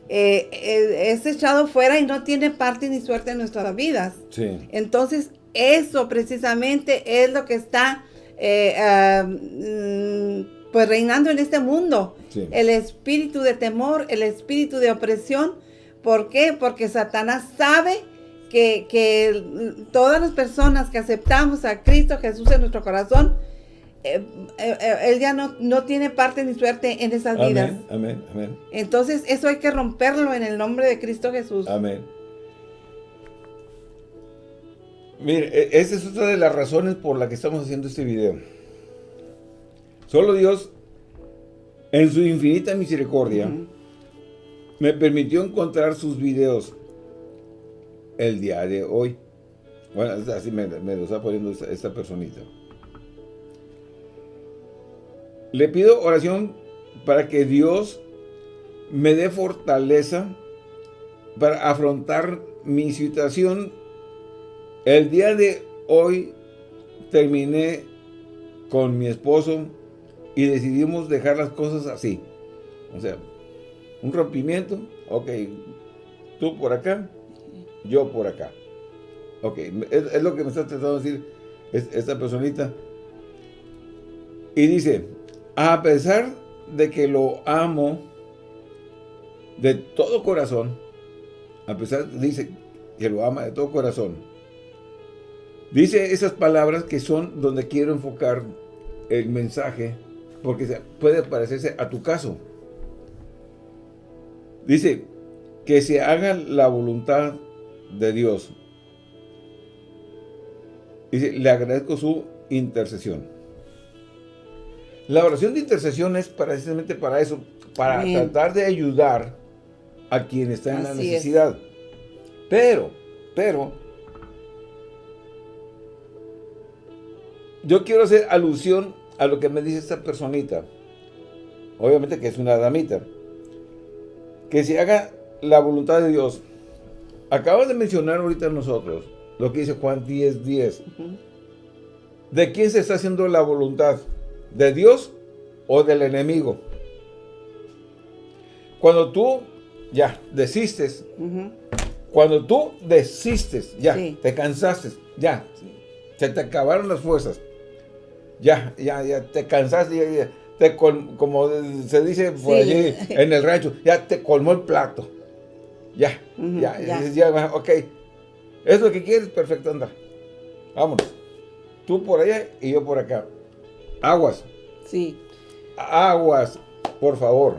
eh, eh, es echado fuera y no tiene parte ni suerte en nuestras vidas. Sí. Entonces, eso precisamente es lo que está eh, ah, mm, pues reinando en este mundo. Sí. El espíritu de temor, el espíritu de opresión. ¿Por qué? Porque Satanás sabe que, que todas las personas que aceptamos a Cristo Jesús en nuestro corazón, eh, eh, eh, él ya no, no tiene parte ni suerte en esas vidas. Amén, amén, Entonces, eso hay que romperlo en el nombre de Cristo Jesús. amén. Mire, e- esa es otra de las razones por la que estamos haciendo este video. Solo Dios, en su infinita misericordia, me permitió encontrar sus videos el día de hoy. Bueno, así me, me lo está poniendo esta, esta personita. Le pido oración para que Dios me dé fortaleza para afrontar mi situación. El día de hoy terminé con mi esposo y decidimos dejar las cosas así. O sea, un rompimiento, ok, tú por acá, yo por acá. Ok, es, lo que me está tratando de decir es- esta personita. Y dice, a pesar de que lo amo de todo corazón, a pesar, dice que lo ama de todo corazón, dice esas palabras que son donde quiero enfocar el mensaje, porque puede parecerse a tu caso. Dice, que se haga la voluntad de Dios. Dice, le agradezco su intercesión. La oración de intercesión es precisamente para eso, para tratar de ayudar a quien está en la es. necesidad. Pero, pero, yo quiero hacer alusión a lo que me dice esta personita. Obviamente que es una damita. Que se haga la voluntad de Dios. Acabas de mencionar ahorita nosotros lo que dice Juan 10, 10. Ujú. ¿De quién se está haciendo la voluntad? ¿De Dios o del enemigo? Cuando tú ya desistes, cuando tú desistes, ya, Sí. te cansaste, ya, se te acabaron las fuerzas, ya, ya, ya, te cansaste, ya, ya, te col- como se dice por Sí. allí en el rancho, ya te colmó el plato, ya, ya, ya. ya, ok, es lo que quieres, perfecto, anda, vámonos, tú por allá y yo por acá, aguas, Sí. aguas, por favor,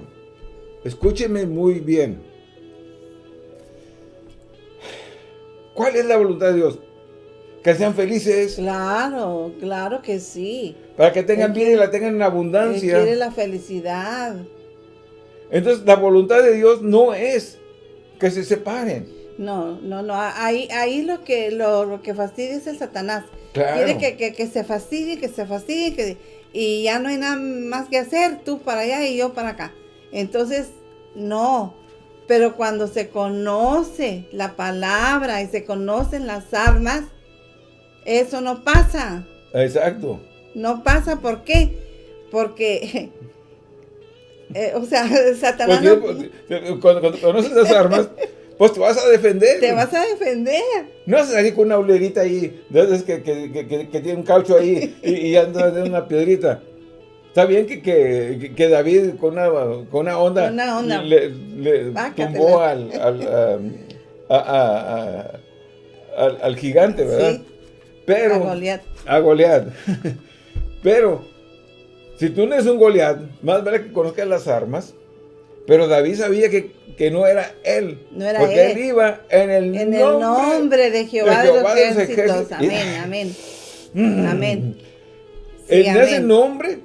escúcheme muy bien, ¿cuál es la voluntad de Dios? Que sean felices, Claro, claro que sí. para que tengan vida y la tengan en abundancia. quiere la felicidad. Entonces, la voluntad de Dios no es que se separen. No, no, no. Ahí, ahí lo que lo, lo que fastidia es el Satanás. Claro. Quiere que, que, que se fastidie, que se fastidie, que, y ya no hay nada más que hacer, tú para allá y yo para acá. Entonces, no. Pero cuando se conoce la palabra y se conocen las armas, eso no pasa. Exacto. No pasa, ¿por qué? Porque, eh, o sea, Satanás no- eh, cuando, cuando conoces las armas, pues te vas a defender. te vas a defender. No vas a salir con una ulerita ahí, de que, que, que, tiene un caucho ahí y, y anda de una piedrita. Está bien que, que, que David con una, con una onda, Con una onda. le, le tumbó al, al, a- a- a- al, al gigante, ¿verdad? Sí, Pero, a Goliat. a Goliat. Pero, si tú no eres un Goliat, más vale que conozcas las armas. Pero David sabía que, que no era él. No era porque él. él iba en el, En el nombre de Jehová de, Jehová los de los ejércitos. Amén, amén. Mm. Amén. Sí, en ese amén. nombre,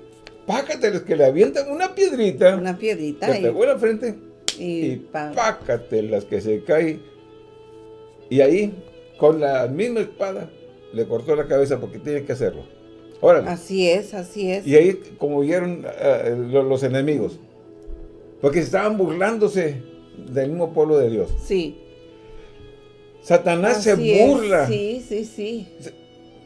pácateles que le avientan una piedrita. Una piedrita que y, pegó en la frente. y Y pácatelas que se cae. Y ahí, con la misma espada, le cortó la cabeza porque tiene que hacerlo. Órale. así es, así es. Y ahí como vieron eh, lo- los enemigos. Porque estaban burlándose del mismo pueblo de Dios. Sí. Satanás se es. burla. Sí, sí, sí.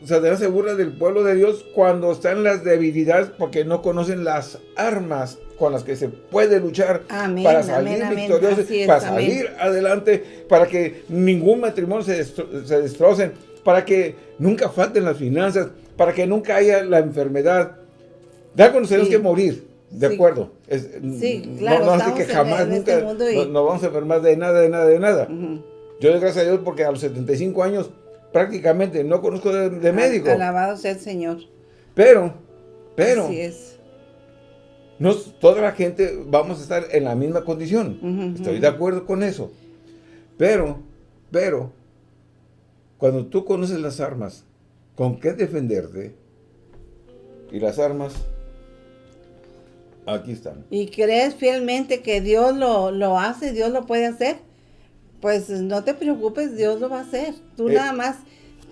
Satanás se burla del pueblo de Dios cuando están las debilidades porque no conocen las armas con las que se puede luchar para salir victorioso, para salir adelante, para que ningún matrimonio se, se destroce, para que nunca falten las finanzas, para que nunca haya la enfermedad. Ya conoceremos que morir, de acuerdo. sí, claro, no, no que jamás, este nos vamos a enfermar de nada, de nada, de nada. Yo doy gracias a Dios porque a los 75 años prácticamente no conozco de, médico. Alabado sea el Señor. Pero, pero. Así es. No, toda la gente vamos a estar en la misma condición. Estoy de acuerdo con eso. Pero, pero, cuando tú conoces las armas, con qué defenderte, y las armas, aquí están. ¿Y crees fielmente que Dios lo, lo hace, Dios lo puede hacer? Pues no te preocupes, Dios lo va a hacer. Tú eh, nada más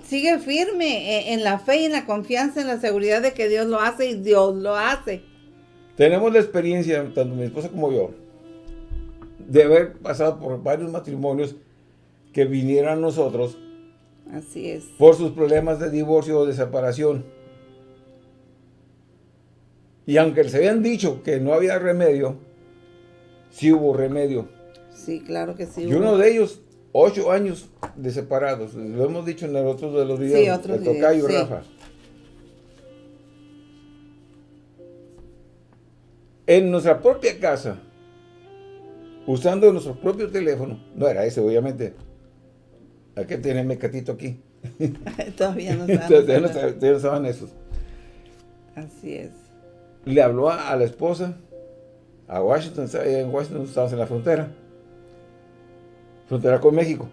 sigue firme eh, en, la fe y en la confianza, en la seguridad de que Dios lo hace y Dios lo hace. Tenemos la experiencia, tanto mi esposa como yo, de haber pasado por varios matrimonios que vinieron a nosotros. Así es. Por sus problemas de divorcio o de separación. Y aunque se habían dicho que no había remedio, sí hubo remedio. Sí, claro que sí. Y uno de ellos, ocho años de separados. Lo hemos dicho en el otro de los videos. Sí, otro Tocayo Rafa. En nuestra propia casa, usando nuestro propio teléfono, no era ese obviamente, hay que tener mecatito aquí. Todavía no Todavía no estaban esos. Así es. Le habló a, la esposa, a Washington, en Washington estábamos en la frontera frontera con México.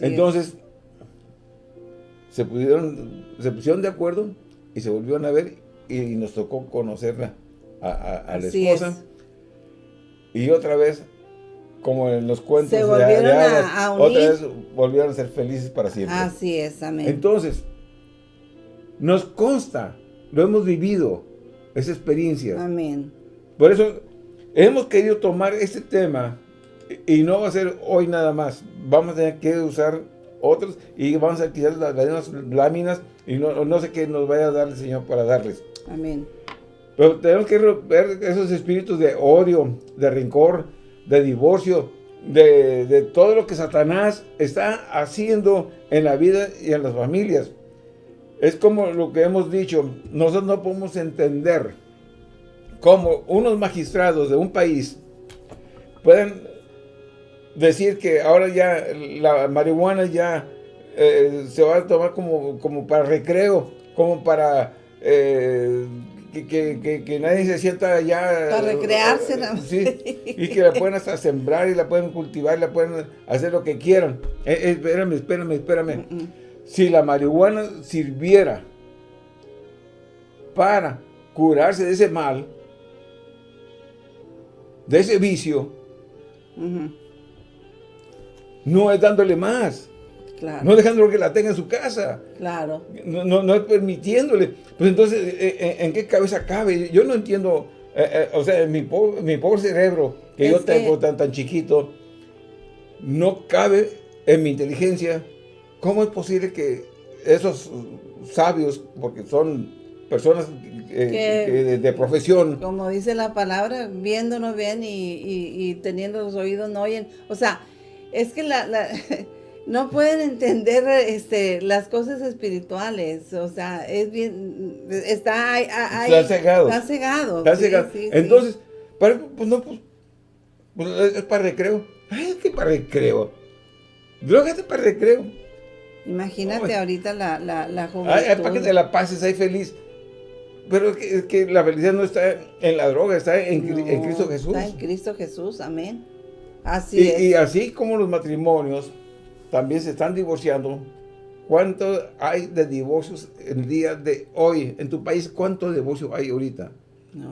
Entonces, se pudieron, se pusieron de acuerdo y se volvieron a ver y, nos tocó conocerla a, la esposa. Y otra vez, como en los cuentos se volvieron a, otra vez volvieron a ser felices para siempre. Así es, amén. Entonces, nos consta, lo hemos vivido, esa experiencia. Amén. Por eso, hemos querido tomar este tema y no va a ser hoy nada más. Vamos a tener que usar otros y vamos a quitar las, las láminas y no, no, sé qué nos vaya a dar el Señor para darles. Amén. Pero tenemos que romper esos espíritus de odio, de rencor, de divorcio, de, de, todo lo que Satanás está haciendo en la vida y en las familias. Es como lo que hemos dicho, nosotros no podemos entender cómo unos magistrados de un país pueden decir que ahora ya la marihuana ya eh, se va a tomar como, como para recreo, como para eh, que, nadie se sienta ya... Para recrearse. sí, y que la pueden hasta sembrar y la pueden cultivar, la pueden hacer lo que quieran. Eh, espérame, espérame, espérame. Mm, mm. Si la marihuana sirviera para curarse de ese mal, de ese vicio, no es dándole más. Claro. No dejándolo que la tenga en su casa. Claro. No, no, es permitiéndole. Pues entonces, eh, eh, ¿en, qué cabeza cabe? Yo no entiendo, eh, o sea, mi, pobre, mi pobre cerebro que yo tengo tan, tan chiquito, no cabe en mi inteligencia. ¿Cómo es posible que esos sabios, porque son personas de, profesión. Como dice la palabra, viendo no ven y, y, teniendo los oídos no oyen. O sea, es que la, no pueden entender este, las cosas espirituales, o sea, es bien, está ahí, está cegado. Está cegado. Está cegado. Entonces, Para, pues no, pues, pues, es para recreo. Ay, ¿qué para recreo? Drogate para recreo. Imagínate ahorita la, la, la juventud. Ay, para que te la pases ahí feliz. Pero es que, que, la felicidad no está en la droga, está en, en Cristo Jesús. Está en Cristo Jesús, amén. Así y, y así como los matrimonios también se están divorciando, ¿cuánto hay de divorcios el día de hoy? En tu país, ¿cuánto divorcio hay ahorita?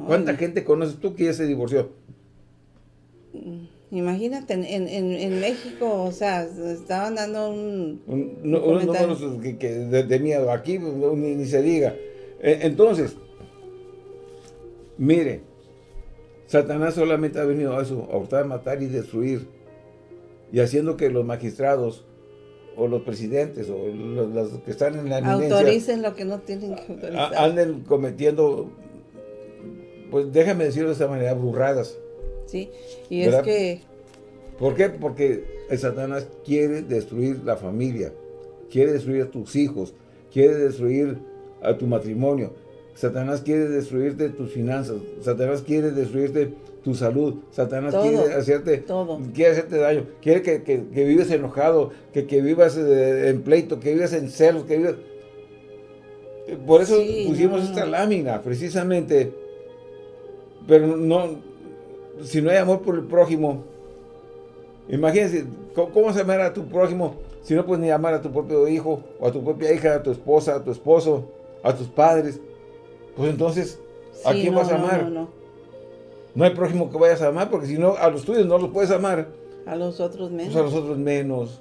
¿Cuánta gente conoces tú que ya se divorció? Imagínate, en, en, en, México, o sea, estaban dando un... unos números que, de, miedo, aquí ni, ni se diga. E, entonces, mire, Satanás solamente ha venido a eso, a hurtar, matar y destruir. Y haciendo que los magistrados o los presidentes o los, los que están en la eminencia Autoricen lo que no tienen que autorizar. a- anden cometiendo, pues déjame decirlo de esta manera, burradas. Sí, y ¿Verdad? es que ¿Por qué? Porque el Satanás quiere destruir la familia, quiere destruir a tus hijos, quiere destruir a tu matrimonio. Satanás quiere destruirte tus finanzas, Satanás quiere destruirte tu salud, Satanás Todo, quiere hacerte, todo. quiere hacerte daño, quiere que, que, que vivas enojado, que, que vivas eh, en pleito, que vivas en celos, que vivas... Por eso Sí, pusimos no. esta lámina, precisamente, pero no, si no hay amor por el prójimo, Imagínense, ¿cómo, cómo vas a amar a tu prójimo si no puedes ni amar a tu propio hijo, o a tu propia hija, a tu esposa, a tu esposo, a tus padres? Pues entonces, ¿a sí, quién no, vas a amar? No, No, no, hay prójimo que vayas a amar, porque si no, a los tuyos no los puedes amar, a los otros menos. pues a los otros menos.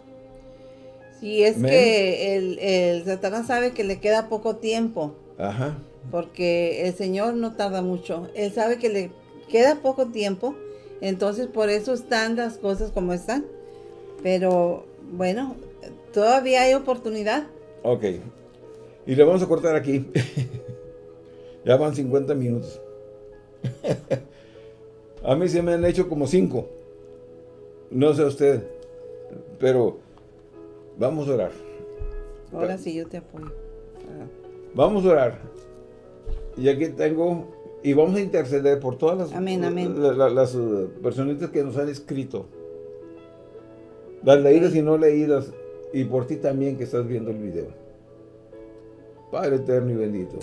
Y es menos. que el, el Satanás sabe que le queda poco tiempo, Ajá. porque el Señor no tarda mucho. Él sabe que le queda poco tiempo, entonces por eso están las cosas como están. Pero bueno, todavía hay oportunidad. Ok. Y le vamos a cortar aquí. ya van 50 minutos. a mí se me han hecho como 5. No sé usted. Pero vamos a orar. Ahora sí yo te apoyo. Ah, Vamos a orar. Y aquí tengo, y vamos a interceder por todas las, Amén, amén. la- la- las uh, personitas que nos han escrito. Las leídas y no leídas, y por ti también que estás viendo el video. Padre eterno y bendito.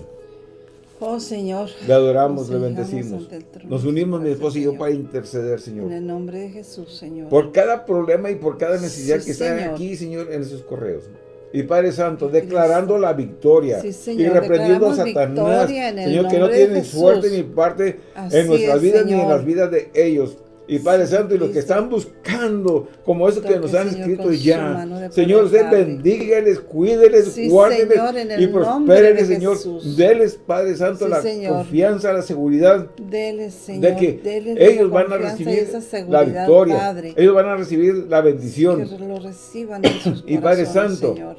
Oh Señor. Le adoramos, le bendecimos. Nos unimos, mi esposo y yo, para interceder, En Señor. el nombre de Jesús, Señor. Por cada problema y por cada necesidad Sí, que está aquí, Señor, en esos correos. Y Padre Santo, declarando la victoria Sí, y reprendiendo a Satanás, Señor, que no tiene suerte ni parte Así en nuestras es, vidas ni en las vidas de ellos. Y Padre Santo, y los que están buscando, como eso que nos han escrito ya. Señor, usted bendígales, cuídeles, Sí, guárdeles Señor, el y Señor. Jesús. Deles, Padre Santo, Sí, la Señor. confianza, la seguridad Dele, Señor. de que ellos van a recibir la victoria. Padre. Ellos van a recibir la bendición. Que lo reciban en sus Y Padre Santo, Señor.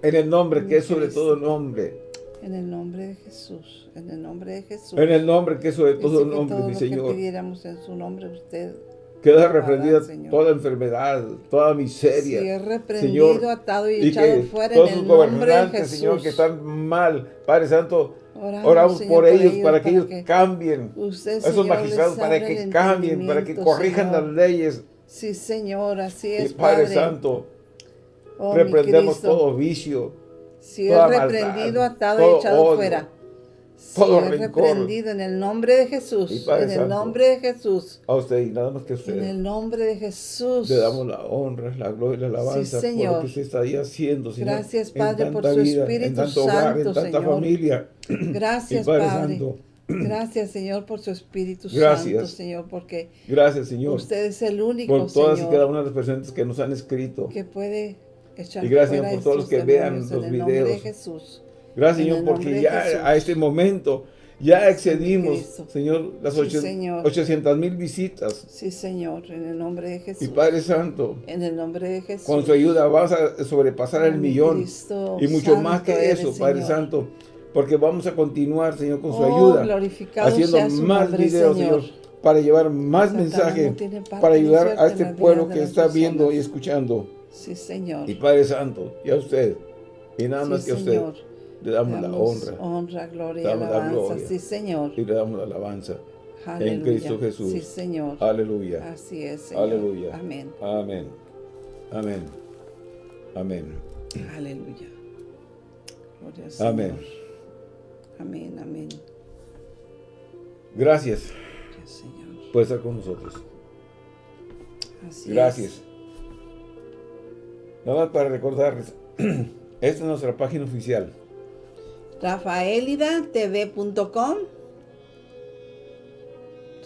En el nombre que es sobre todo nombre. En el nombre de Jesús. En el nombre de Jesús. En el nombre que es sobre Dice todo que nombre, todo mi lo que Señor. pidiéramos en su nombre, usted Queda reprendida Señor. toda enfermedad, toda miseria. sí, reprendido, Señor, atado y, y echado fuera todos en el nombre de Jesús. Señor, que están mal, Padre Santo, Oramos, oramos Señor, por ellos para que ellos que cambien. usted, Esos Señor, magistrados para que cambien, para que corrijan Señor. las leyes. Sí, Señor, así Y es, Padre Padre. Santo, Oh, reprendemos todo vicio, Si es maldad, reprendido, atado todo y echado odio, fuera. Si todo es rencor. reprendido en el nombre de Y Jesús. Padre En el Santo, nombre de Jesús. a usted y nada más que a En usted. el nombre de Jesús. Le damos la honra, la gloria y la alabanza por Señor. lo que usted está ahí haciendo, Señor. Gracias, Padre, por su vida, Espíritu en tanto hogar, en Santo, tanta Señor. familia. Gracias, Y Padre Padre. Santo. Gracias, Señor, por su Espíritu Gracias. Santo, Señor, porque Gracias, Señor, usted es el único, por todas y cada Señor, una de las personas que nos han escrito. que puede echar Y gracias, fuera por todos los que vean los nombre de videos. Jesús. Gracias, Señor, porque ya Jesús. a este momento ya excedimos. Señor, las Sí, ocho- Señor. 800 mil visitas. Sí, Señor, en el nombre de Jesús. Y Padre Santo, En el nombre de Jesús. con su ayuda vamos a sobrepasar el millón. Cristo Y mucho más que eres, eso, Padre Señor. Santo. Porque vamos a continuar, Señor, con su Oh, ayuda. Haciendo más nombre, videos, Señor. Señor. Para llevar más Satanás mensaje. no tiene parte para ayudar a este pueblo que está viendo y escuchando. Sí, Señor. Y Padre Santo, y a usted. Y nada Sí, más que a usted. Señor. Le damos la Damos honra. honra, gloria y Damos la alabanza. gloria. Sí, Señor. Y le damos la alabanza. Aleluya. Cristo Jesús. Sí, Señor. Aleluya. Así es, Señor. Aleluya. Amén. Amén. Amén. Amén. Aleluya. Gloria al Señor. Amén. Amén, amén. Gracias Gracias, Señor. por estar con nosotros. Así Gracias. Nada más para recordarles, esta es nuestra página oficial. rafaelidatv.com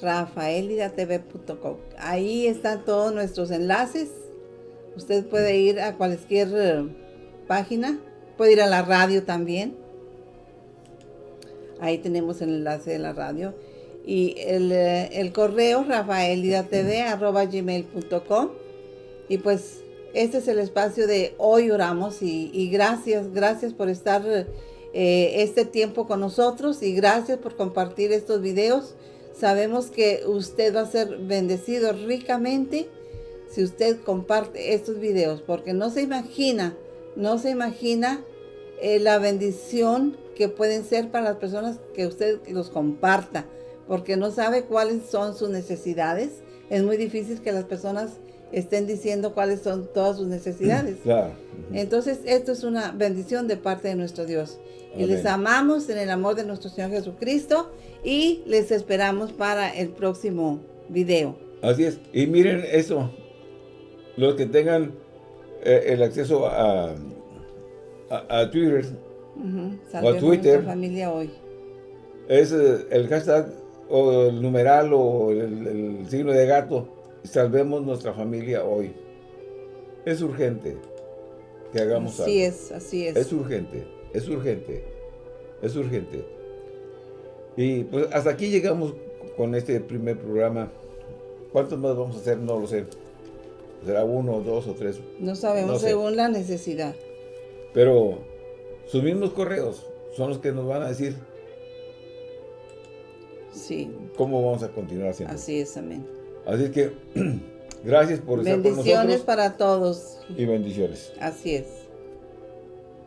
rafaelidatv.com Ahí están todos nuestros enlaces. Usted puede ir a cualquier eh, página. Puede ir a la radio también. Ahí tenemos el enlace de la radio. Y el, eh, el correo rafaelidatv arroba gmail.com Y pues este es el espacio de hoy oramos y, gracias, gracias por estar eh, este tiempo con nosotros y gracias por compartir estos videos. Sabemos que usted va a ser bendecido ricamente si usted comparte estos videos, porque no se imagina, no se imagina eh, la bendición que pueden ser para las personas que usted los comparta, porque no sabe cuáles son sus necesidades. Es muy difícil que las personas estén diciendo cuáles son todas sus necesidades. Entonces, esto es una bendición de parte de nuestro Dios. Y les amamos en el amor de nuestro Señor Jesucristo y les esperamos para el próximo video. Así es. Y miren eso. Los que tengan eh, el acceso a, a, Twitter o a Twitter. familia hoy. Es eh, el hashtag o el numeral o el signo de gato salvemos nuestra familia hoy. Es urgente que hagamos algo. Así es, así es. Es urgente, es urgente, es urgente. Y pues hasta aquí llegamos con este primer programa. ¿Cuántos más vamos a hacer? No lo sé. ¿Será uno, dos o tres? No sabemos, según la necesidad. Pero sus mismos correos son los que nos van a decir sí. cómo vamos a continuar haciendo. Así es, amén. Así que, gracias por estar con nosotros. Bendiciones para todos. Y bendiciones. Así es.